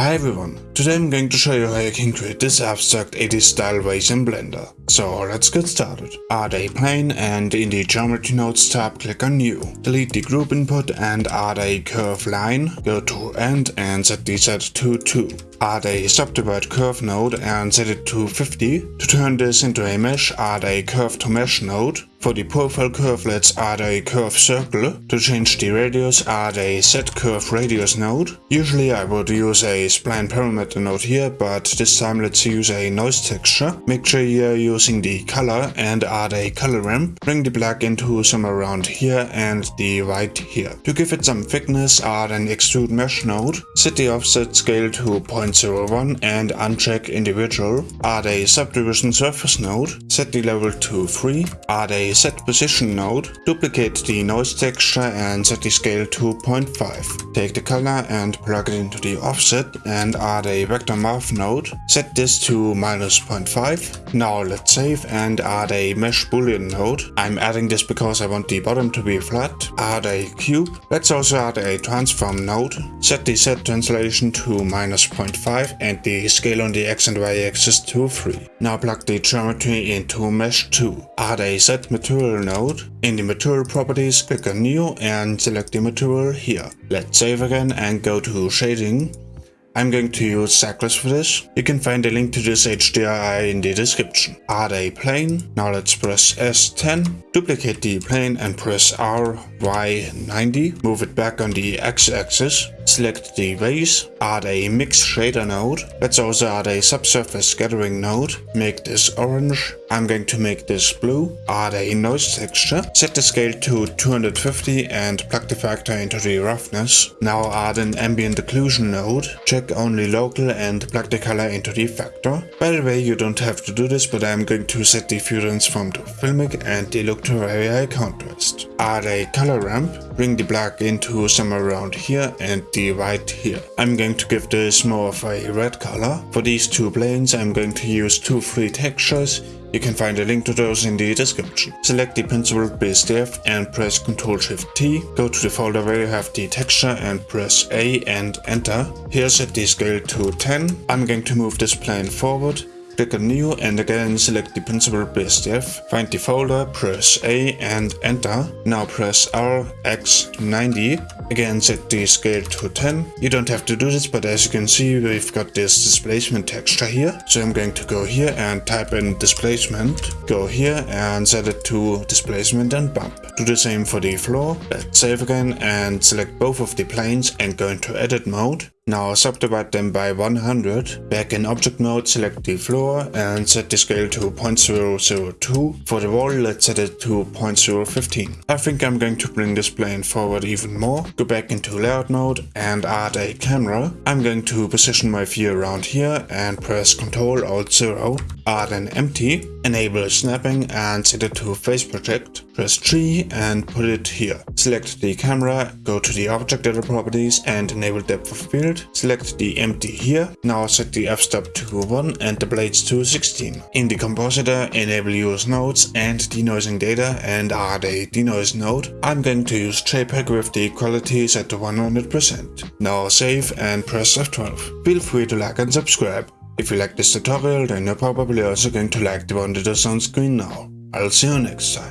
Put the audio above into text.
Hi everyone, today I'm going to show you how you can create this abstract 80s style vase in Blender. So let's get started. Add a plane and in the Geometry Nodes tab click on New. Delete the group input and add a curve line. Go to End and set the set to 2. Add a subdivide curve node and set it to 50. To turn this into a mesh, add a curve to mesh node. For the profile curve, let's add a curve circle. To change the radius, add a set curve radius node. Usually I would use a spline parameter node here, but this time let's use a noise texture. Make sure you're using the color and add a color ramp. Bring the black into somewhere around here and the white here. To give it some thickness, add an extrude mesh node. Set the offset scale to 0.01 and uncheck individual. Add a subdivision surface node. Set the level to 3. Add a set position node, duplicate the noise texture and set the scale to 0.5. Take the color and plug it into the offset and add a vector math node. Set this to minus 0.5. Now let's save and add a mesh boolean node. I'm adding this because I want the bottom to be flat. Add a cube. Let's also add a transform node. Set the set translation to minus 0.5 and the scale on the x and y axis to 3. Now plug the geometry into mesh 2. Add a set material node. In the material properties, click on new and select the material here. Let's save again and go to shading. I'm going to use Cycles for this. You can find a link to this HDRI in the description. Add a plane. Now let's press S10. Duplicate the plane and press R, Y, 90. Move it back on the X-axis. Select the vase, add a mix shader node. Let's also add a subsurface scattering node. Make this orange. I'm going to make this blue. Add a noise texture. Set the scale to 250 and plug the factor into the roughness. Now add an ambient occlusion node. Check only local and plug the color into the factor. By the way, you don't have to do this, but I'm going to set the view transform to filmic and the look to high contrast. Add a color ramp. Bring the black into somewhere around here and the white here. I'm going to give this more of a red color. For these two planes I'm going to use two free textures. You can find a link to those in the description. Select the principled BSDF and press Ctrl Shift T. Go to the folder where you have the texture and press A and enter. Here set the scale to 10. I'm going to move this plane forward Click on new and again select the principled BSDF. Find the folder, press A and enter. Now press R, X, 90. Again set the scale to 10. You don't have to do this, but as you can see we've got this displacement texture here. So I'm going to go here and type in displacement. Go here and set it to displacement and bump. Do the same for the floor. Let's save again and select both of the planes and go into edit mode. Now subdivide them by 100. Back in object mode, select the floor and set the scale to 0.002. For the wall, let's set it to 0.015. I think I'm going to bring this plane forward even more. Go back into layout mode and add a camera. I'm going to position my view around here and press Ctrl Alt 0. Add an empty, enable snapping and set it to face project. Press G and put it here. Select the camera, go to the object data properties and enable depth of field. Select the empty here. Now set the f-stop to 1 and the blades to 16. In the compositor, enable use nodes and denoising data and add a denoise node. I'm going to use JPEG with the quality set to 100%. Now save and press F12. Feel free to like and subscribe. If you like this tutorial, then you're probably also going to like the one that is on screen now. I'll see you next time.